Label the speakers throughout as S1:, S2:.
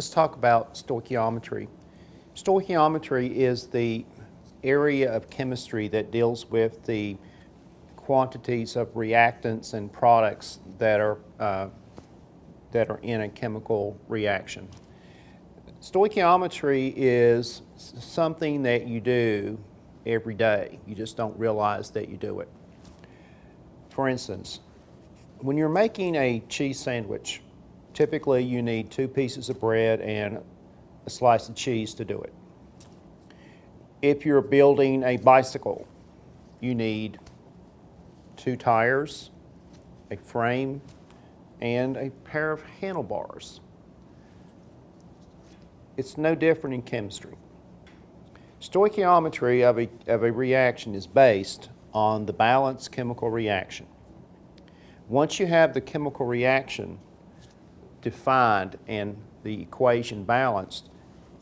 S1: Let's talk about stoichiometry. Stoichiometry is the area of chemistry that deals with the quantities of reactants and products that are, uh, that are in a chemical reaction. Stoichiometry is something that you do every day. You just don't realize that you do it. For instance, when you're making a cheese sandwich, typically you need two pieces of bread and a slice of cheese to do it. If you're building a bicycle, you need two tires, a frame, and a pair of handlebars. It's no different in chemistry. Stoichiometry of a, of a reaction is based on the balanced chemical reaction. Once you have the chemical reaction defined and the equation balanced,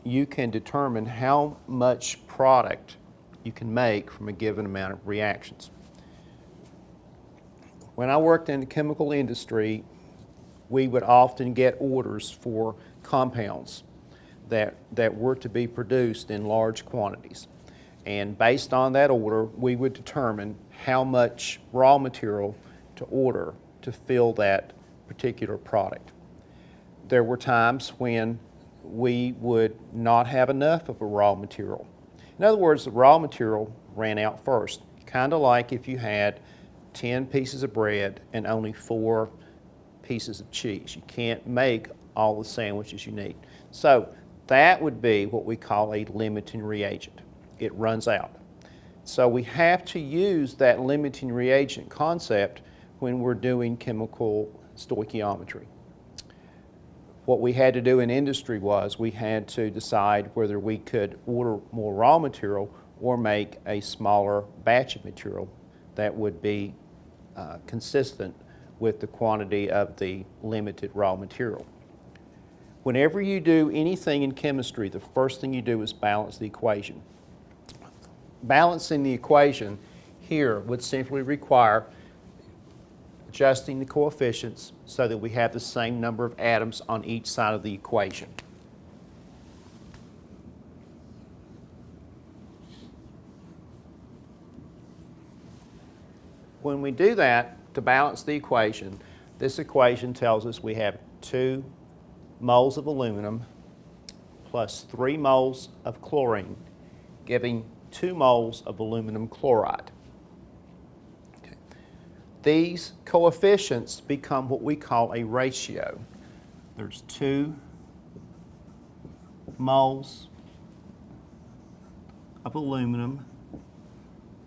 S1: you can determine how much product you can make from a given amount of reactions. When I worked in the chemical industry, we would often get orders for compounds that, that were to be produced in large quantities. And based on that order, we would determine how much raw material to order to fill that particular product. There were times when we would not have enough of a raw material. In other words, the raw material ran out first, kind of like if you had 10 pieces of bread and only four pieces of cheese. You can't make all the sandwiches you need. So that would be what we call a limiting reagent. It runs out. So we have to use that limiting reagent concept when we're doing chemical stoichiometry. What we had to do in industry was we had to decide whether we could order more raw material or make a smaller batch of material that would be uh, consistent with the quantity of the limited raw material. Whenever you do anything in chemistry, the first thing you do is balance the equation. Balancing the equation here would simply require adjusting the coefficients so that we have the same number of atoms on each side of the equation. When we do that, to balance the equation, this equation tells us we have two moles of aluminum plus 3 moles of chlorine, giving 2 moles of aluminum chloride. These coefficients become what we call a ratio. There's 2 moles of aluminum,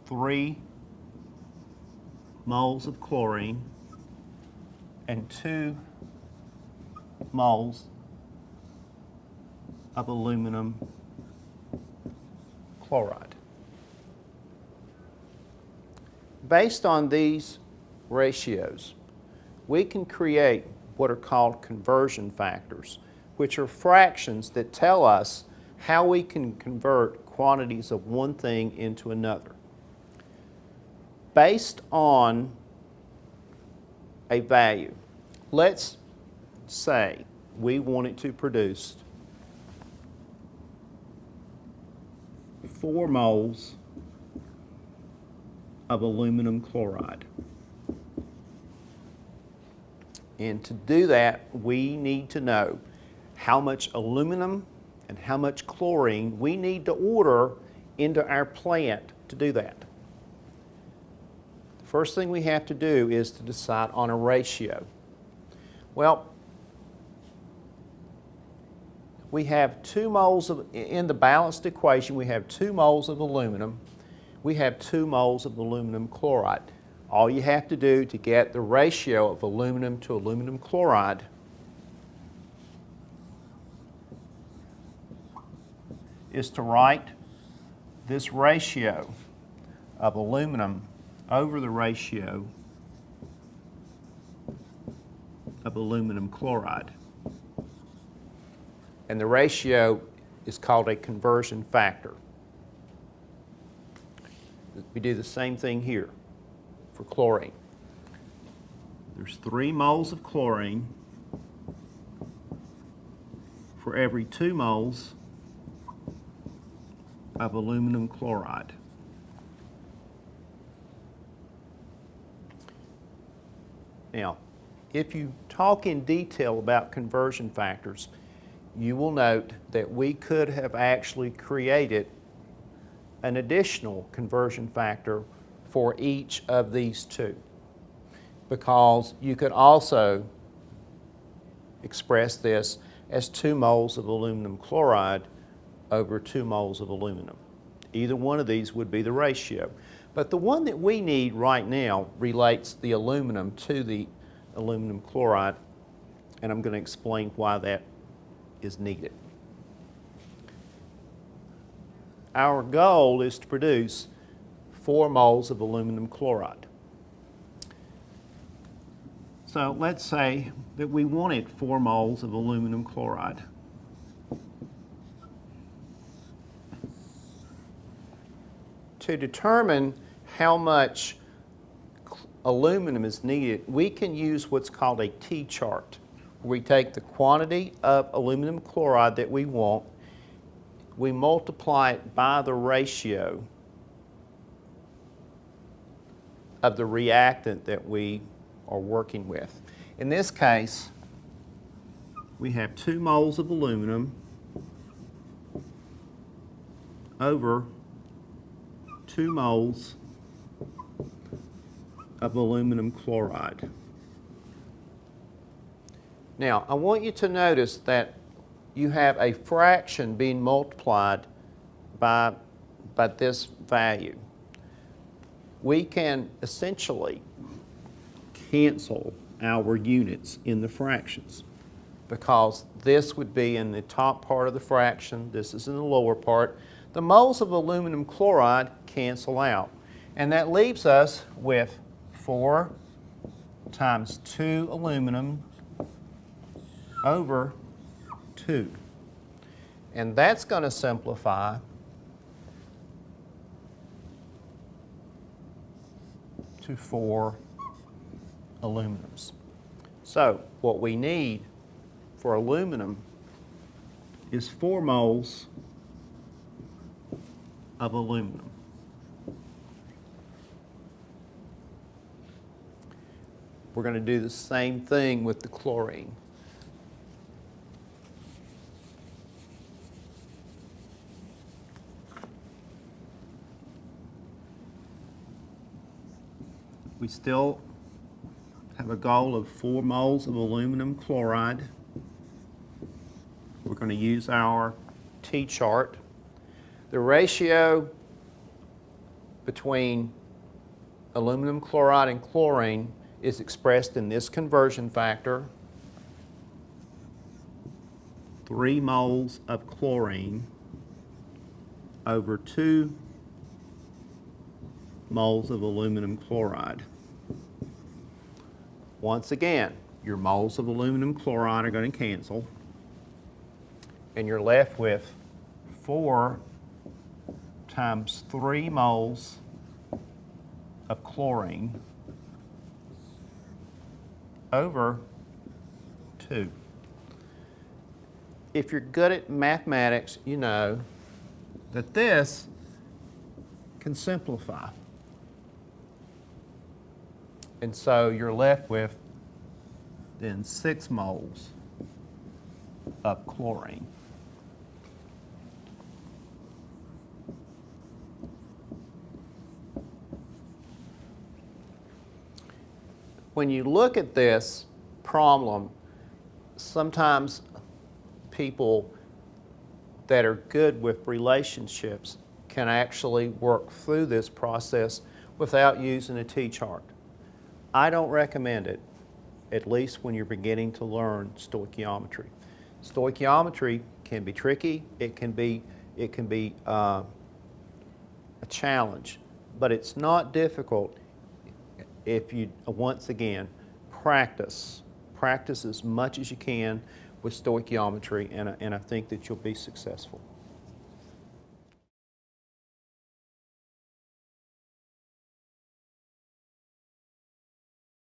S1: 3 moles of chlorine, and 2 moles of aluminum chloride. Based on these ratios, we can create what are called conversion factors, which are fractions that tell us how we can convert quantities of one thing into another. Based on a value, let's say we wanted to produce four moles of aluminum chloride. And to do that, we need to know how much aluminum and how much chlorine we need to order into our plant to do that. The first thing we have to do is to decide on a ratio. Well, we have two moles of, in the balanced equation, we have two moles of aluminum, we have two moles of aluminum chloride. All you have to do to get the ratio of aluminum to aluminum chloride is to write this ratio of aluminum over the ratio of aluminum chloride and the ratio is called a conversion factor. We do the same thing here for chlorine. There's three moles of chlorine for every two moles of aluminum chloride. Now, if you talk in detail about conversion factors, you will note that we could have actually created an additional conversion factor for each of these two. Because you could also express this as two moles of aluminum chloride over two moles of aluminum. Either one of these would be the ratio. But the one that we need right now relates the aluminum to the aluminum chloride, and I'm going to explain why that is needed. Our goal is to produce 4 moles of aluminum chloride. So let's say that we wanted 4 moles of aluminum chloride. To determine how much aluminum is needed, we can use what's called a T-chart. We take the quantity of aluminum chloride that we want, we multiply it by the ratio of the reactant that we are working with. In this case, we have two moles of aluminum over two moles of aluminum chloride. Now, I want you to notice that you have a fraction being multiplied by, by this value. We can essentially cancel our units in the fractions because this would be in the top part of the fraction, this is in the lower part. The moles of aluminum chloride cancel out. And that leaves us with 4 times 2 aluminum over 2. And that's going to simplify to 4 aluminums. So what we need for aluminum is 4 moles of aluminum. We're going to do the same thing with the chlorine. We still have a goal of four moles of aluminum chloride. We're going to use our T-chart. The ratio between aluminum chloride and chlorine is expressed in this conversion factor. Three moles of chlorine over two moles of aluminum chloride. Once again, your moles of aluminum chloride are going to cancel. And you're left with 4 times 3 moles of chlorine over 2. If you're good at mathematics, you know that this can simplify. And so you're left with then six moles of chlorine. When you look at this problem, sometimes people that are good with relationships can actually work through this process without using a T-chart. I don't recommend it, at least when you're beginning to learn stoichiometry. Stoichiometry can be tricky, it can be, it can be uh, a challenge, but it's not difficult if you, once again, practice. Practice as much as you can with stoichiometry, and, and I think that you'll be successful.